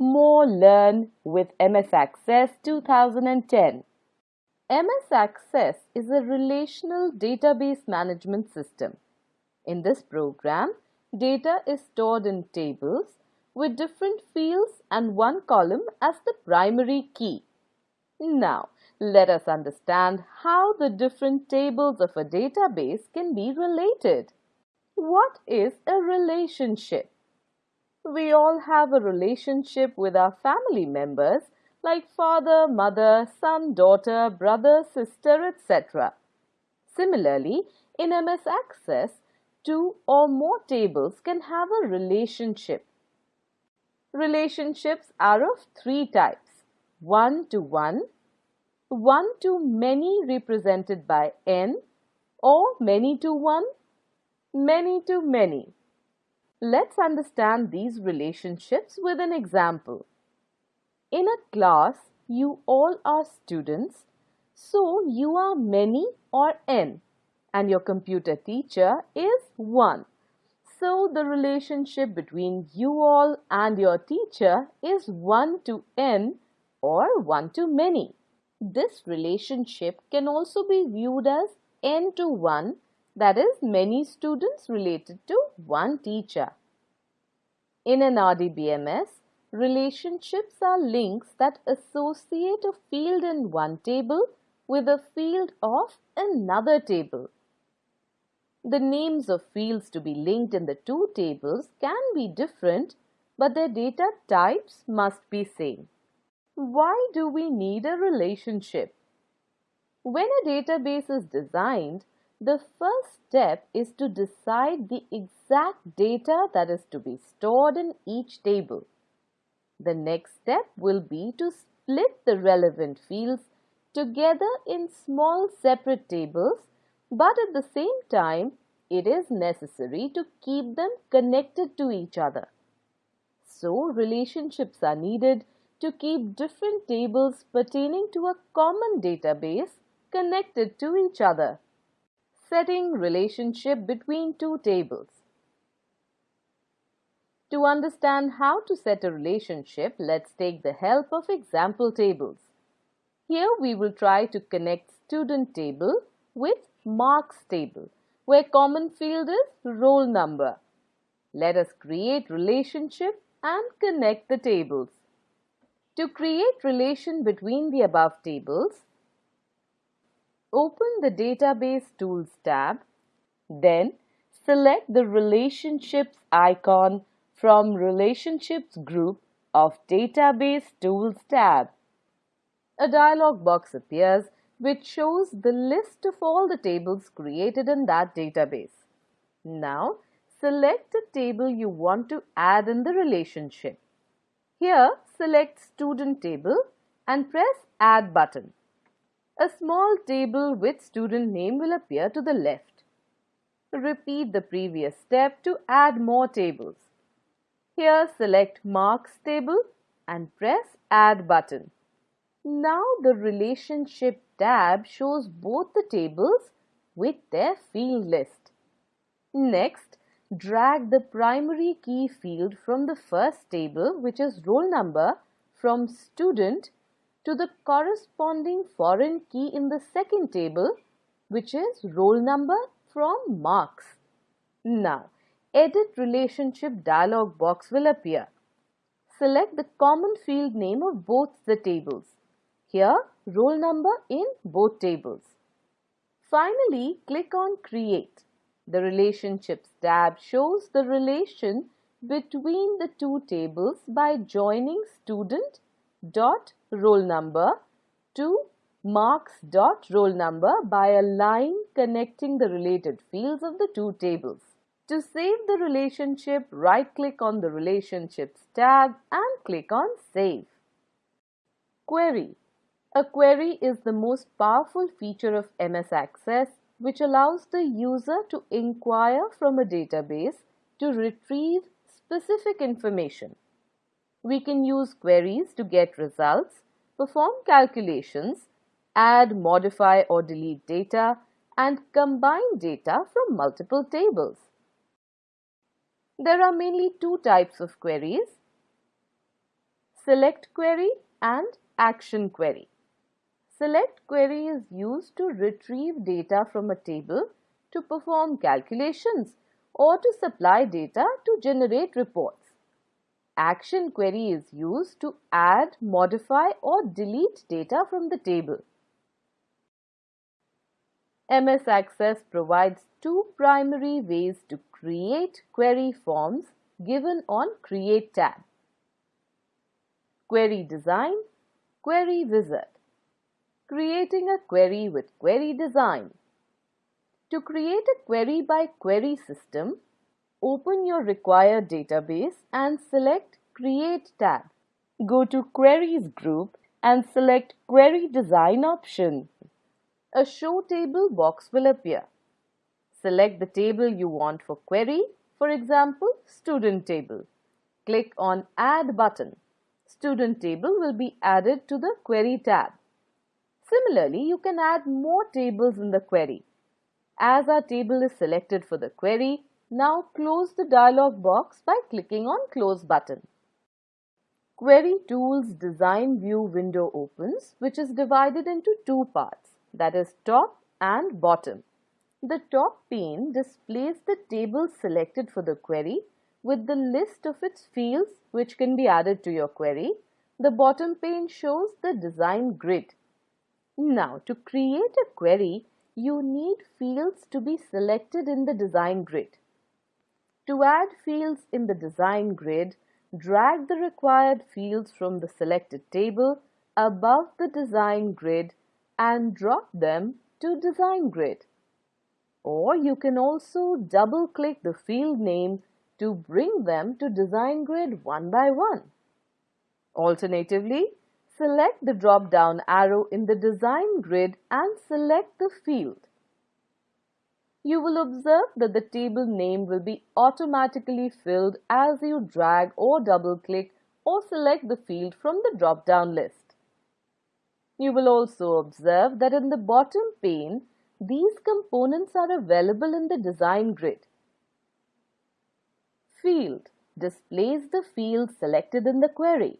More Learn with MS Access 2010. MS Access is a relational database management system. In this program, data is stored in tables with different fields and one column as the primary key. Now, let us understand how the different tables of a database can be related. What is a relationship? We all have a relationship with our family members like father, mother, son, daughter, brother, sister, etc. Similarly, in MS Access, two or more tables can have a relationship. Relationships are of three types, one-to-one, one-to-many represented by n, or many-to-one, many-to-many. Let's understand these relationships with an example. In a class, you all are students, so you are many or n, and your computer teacher is 1. So the relationship between you all and your teacher is 1 to n or 1 to many. This relationship can also be viewed as n to 1 that is many students related to one teacher. In an RDBMS, relationships are links that associate a field in one table with a field of another table. The names of fields to be linked in the two tables can be different, but their data types must be same. Why do we need a relationship? When a database is designed, the first step is to decide the exact data that is to be stored in each table. The next step will be to split the relevant fields together in small separate tables but at the same time, it is necessary to keep them connected to each other. So, relationships are needed to keep different tables pertaining to a common database connected to each other. Setting relationship between two tables. To understand how to set a relationship, let's take the help of example tables. Here we will try to connect student table with marks table where common field is roll number. Let us create relationship and connect the tables. To create relation between the above tables, open the Database Tools tab, then select the Relationships icon from Relationships group of Database Tools tab. A dialog box appears which shows the list of all the tables created in that database. Now, select the table you want to add in the relationship. Here, select Student Table and press Add button. A small table with student name will appear to the left. Repeat the previous step to add more tables. Here, select Marks table and press Add button. Now the relationship tab shows both the tables with their field list. Next, drag the primary key field from the first table which is roll number from student to the corresponding foreign key in the second table which is roll number from marks. Now, edit relationship dialog box will appear. Select the common field name of both the tables. Here, roll number in both tables. Finally, click on Create. The Relationships tab shows the relation between the two tables by joining student dot roll number to marks dot roll number by a line connecting the related fields of the two tables. To save the relationship, right-click on the Relationships tab and click on Save. Query a query is the most powerful feature of MS Access which allows the user to inquire from a database to retrieve specific information. We can use queries to get results, perform calculations, add, modify or delete data, and combine data from multiple tables. There are mainly two types of queries. select query and action query. Select query is used to retrieve data from a table to perform calculations or to supply data to generate reports. Action query is used to add, modify or delete data from the table. MS Access provides two primary ways to create query forms given on Create tab. Query Design, Query Wizard. Creating a query with Query Design. To create a query by query system, open your required database and select Create tab. Go to Queries group and select Query Design option. A Show Table box will appear. Select the table you want for query, for example, Student Table. Click on Add button. Student Table will be added to the Query tab. Similarly, you can add more tables in the query. As our table is selected for the query, now close the dialog box by clicking on Close button. Query Tools Design View window opens, which is divided into two parts, that is top and bottom. The top pane displays the table selected for the query with the list of its fields which can be added to your query. The bottom pane shows the design grid. Now, to create a query, you need fields to be selected in the design grid. To add fields in the design grid, drag the required fields from the selected table above the design grid and drop them to design grid. Or you can also double click the field name to bring them to design grid one by one. Alternatively, Select the drop-down arrow in the design grid and select the field. You will observe that the table name will be automatically filled as you drag or double-click or select the field from the drop-down list. You will also observe that in the bottom pane, these components are available in the design grid. Field displays the field selected in the query.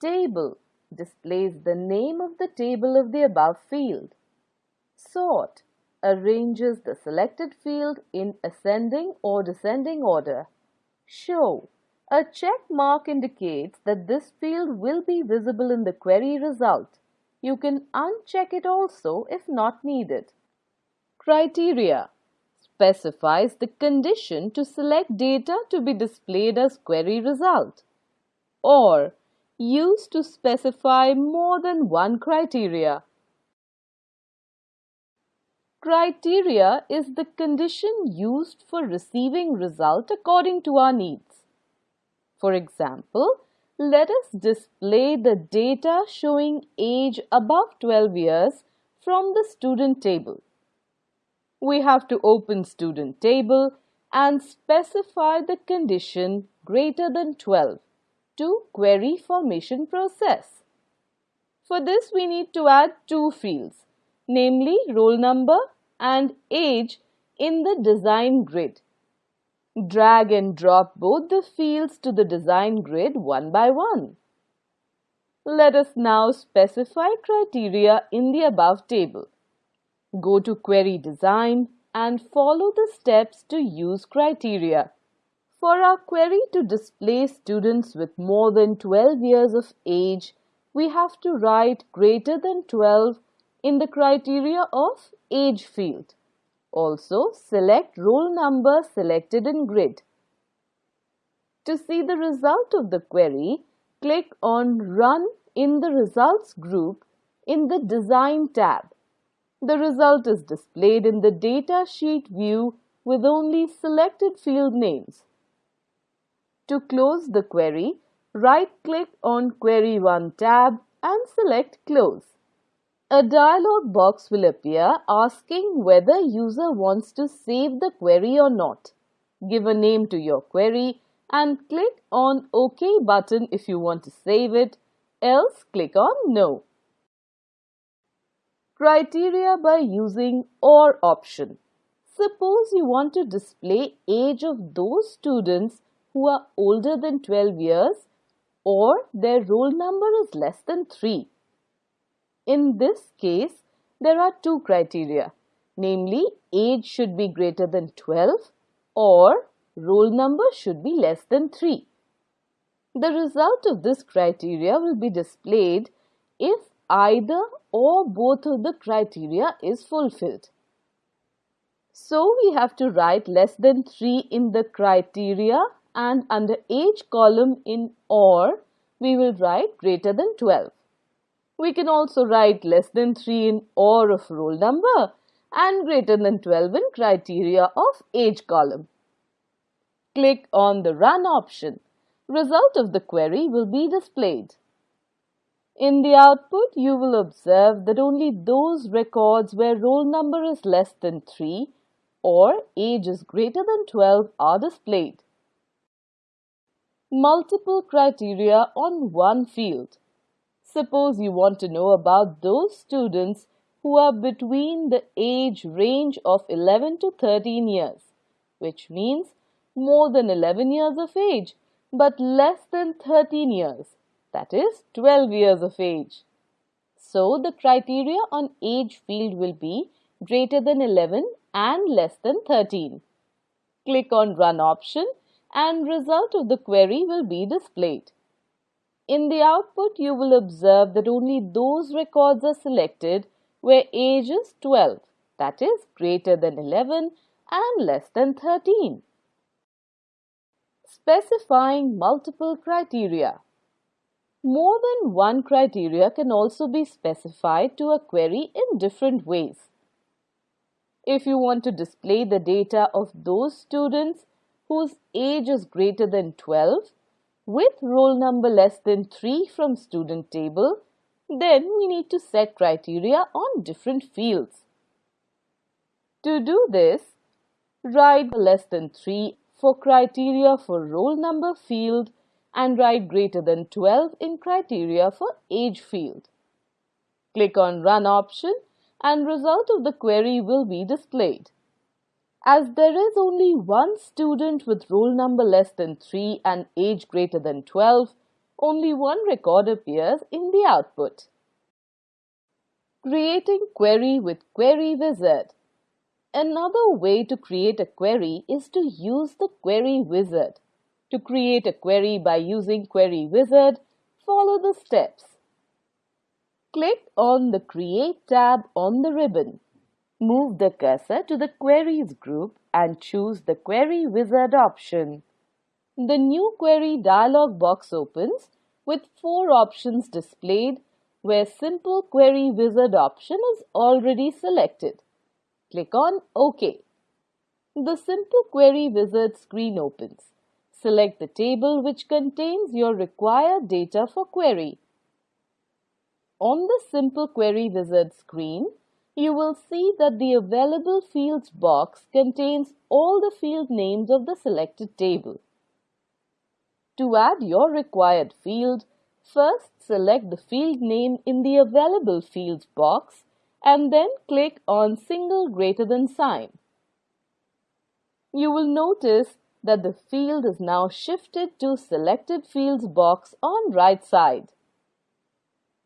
Table displays the name of the table of the above field. Sort arranges the selected field in ascending or descending order. Show a check mark indicates that this field will be visible in the query result. You can uncheck it also if not needed. Criteria specifies the condition to select data to be displayed as query result. Or used to specify more than one criteria. Criteria is the condition used for receiving result according to our needs. For example, let us display the data showing age above 12 years from the student table. We have to open student table and specify the condition greater than 12 to query formation process. For this, we need to add two fields, namely roll number and age in the design grid. Drag and drop both the fields to the design grid one by one. Let us now specify criteria in the above table. Go to Query Design and follow the steps to use criteria. For our query to display students with more than 12 years of age, we have to write greater than 12 in the criteria of age field. Also, select roll number selected in grid. To see the result of the query, click on Run in the Results group in the Design tab. The result is displayed in the data sheet view with only selected field names. To close the query, right-click on Query 1 tab and select Close. A dialog box will appear asking whether user wants to save the query or not. Give a name to your query and click on OK button if you want to save it, else click on No. Criteria by using OR option. Suppose you want to display age of those students who are older than 12 years or their roll number is less than 3. In this case, there are two criteria, namely age should be greater than 12 or roll number should be less than 3. The result of this criteria will be displayed if either or both of the criteria is fulfilled. So we have to write less than 3 in the criteria and under age column in OR we will write greater than 12. We can also write less than 3 in OR of roll number and greater than 12 in criteria of age column. Click on the Run option. Result of the query will be displayed. In the output, you will observe that only those records where roll number is less than 3 or age is greater than 12 are displayed. Multiple criteria on one field. Suppose you want to know about those students who are between the age range of 11 to 13 years, which means more than 11 years of age but less than 13 years that is 12 years of age. So the criteria on age field will be greater than 11 and less than 13. Click on Run option and result of the query will be displayed. In the output, you will observe that only those records are selected where age is 12, that is greater than 11 and less than 13. Specifying multiple criteria. More than one criteria can also be specified to a query in different ways. If you want to display the data of those students whose age is greater than 12 with roll number less than 3 from student table, then we need to set criteria on different fields. To do this, write less than 3 for criteria for roll number field and write greater than 12 in criteria for age field. Click on Run option and result of the query will be displayed. As there is only one student with roll number less than 3 and age greater than 12, only one record appears in the output. Creating query with Query Wizard Another way to create a query is to use the Query Wizard. To create a query by using Query Wizard, follow the steps. Click on the Create tab on the ribbon. Move the cursor to the Queries group and choose the Query Wizard option. The new query dialog box opens with four options displayed where Simple Query Wizard option is already selected. Click on OK. The Simple Query Wizard screen opens. Select the table which contains your required data for query. On the Simple Query Wizard screen, you will see that the Available Fields box contains all the field names of the selected table. To add your required field, first select the field name in the Available Fields box and then click on Single Greater Than sign. You will notice that the field is now shifted to Selected Fields box on right side.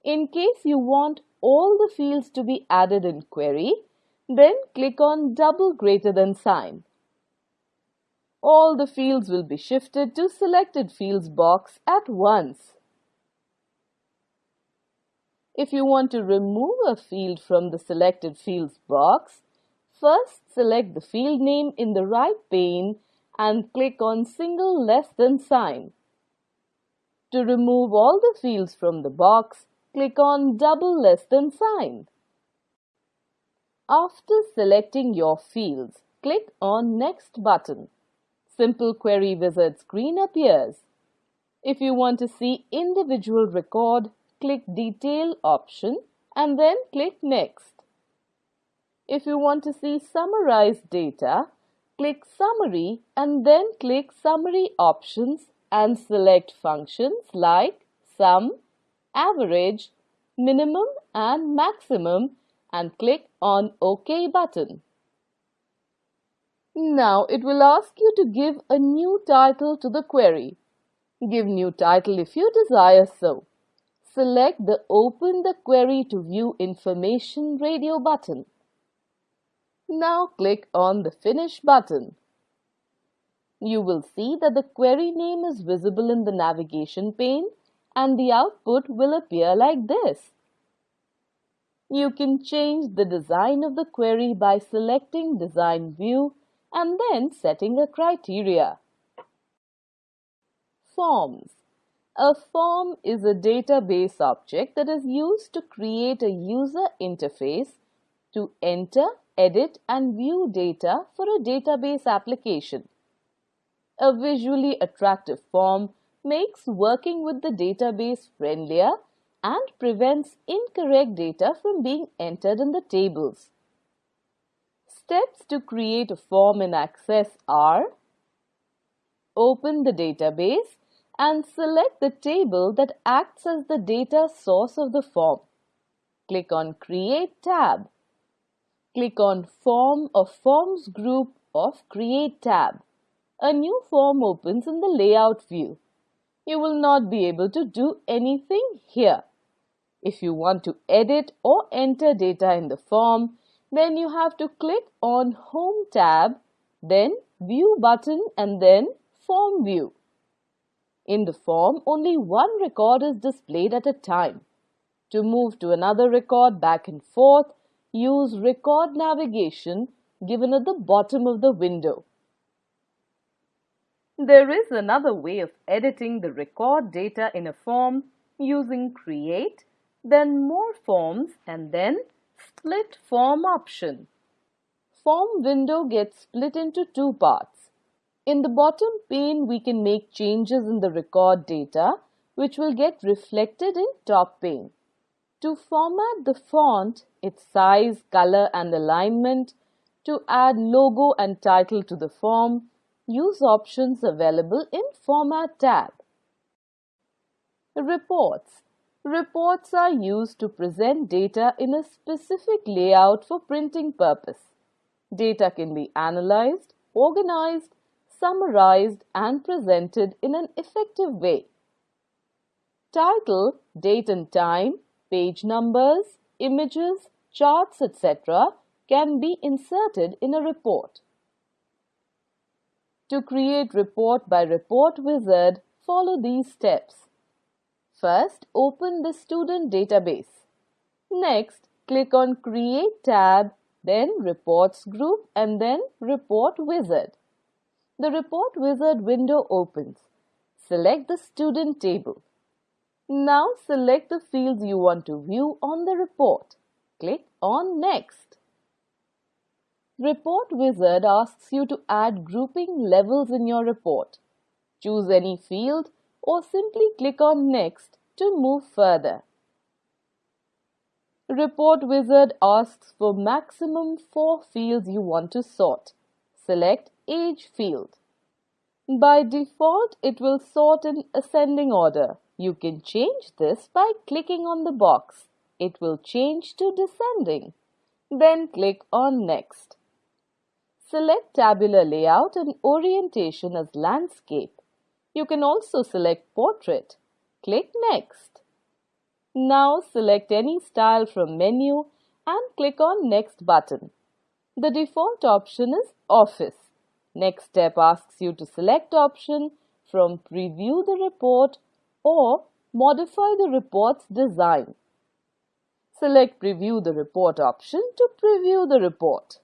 In case you want all the fields to be added in query, then click on double greater than sign. All the fields will be shifted to Selected Fields box at once. If you want to remove a field from the Selected Fields box, first select the field name in the right pane and click on single less than sign. To remove all the fields from the box, click on double less than sign. After selecting your fields, click on Next button. Simple Query Wizard screen appears. If you want to see individual record, click Detail option and then click Next. If you want to see summarized data, click Summary and then click Summary options and select functions like Sum, Average, Minimum and Maximum and click on OK button. Now it will ask you to give a new title to the query. Give new title if you desire so. Select the Open the Query to View Information radio button. Now click on the Finish button. You will see that the query name is visible in the navigation pane and the output will appear like this. You can change the design of the query by selecting Design View and then setting a criteria. Forms A form is a database object that is used to create a user interface to enter, edit and view data for a database application. A visually attractive form makes working with the database friendlier and prevents incorrect data from being entered in the tables. Steps to create a form in Access are Open the database and select the table that acts as the data source of the form. Click on Create tab. Click on Form or Forms group of Create tab a new form opens in the layout view. You will not be able to do anything here. If you want to edit or enter data in the form, then you have to click on Home tab, then View button and then Form View. In the form, only one record is displayed at a time. To move to another record back and forth, use Record Navigation given at the bottom of the window. There is another way of editing the record data in a form using Create, then More Forms and then Split Form option. Form window gets split into two parts. In the bottom pane, we can make changes in the record data, which will get reflected in top pane. To format the font, its size, color and alignment, to add logo and title to the form, use options available in Format tab. Reports Reports are used to present data in a specific layout for printing purpose. Data can be analyzed, organized, summarized and presented in an effective way. Title, date and time, page numbers, images, charts, etc. can be inserted in a report. To create report by report wizard, follow these steps. First, open the student database. Next, click on Create tab, then Reports group and then Report wizard. The Report wizard window opens. Select the student table. Now select the fields you want to view on the report. Click on Next. Report Wizard asks you to add grouping levels in your report. Choose any field or simply click on Next to move further. Report Wizard asks for maximum four fields you want to sort. Select Age field. By default, it will sort in ascending order. You can change this by clicking on the box. It will change to descending. Then click on Next. Select tabular layout and orientation as landscape. You can also select portrait. Click Next. Now select any style from menu and click on Next button. The default option is Office. Next step asks you to select option from Preview the report or modify the report's design. Select Preview the report option to preview the report.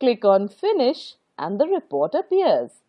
Click on Finish and the report appears.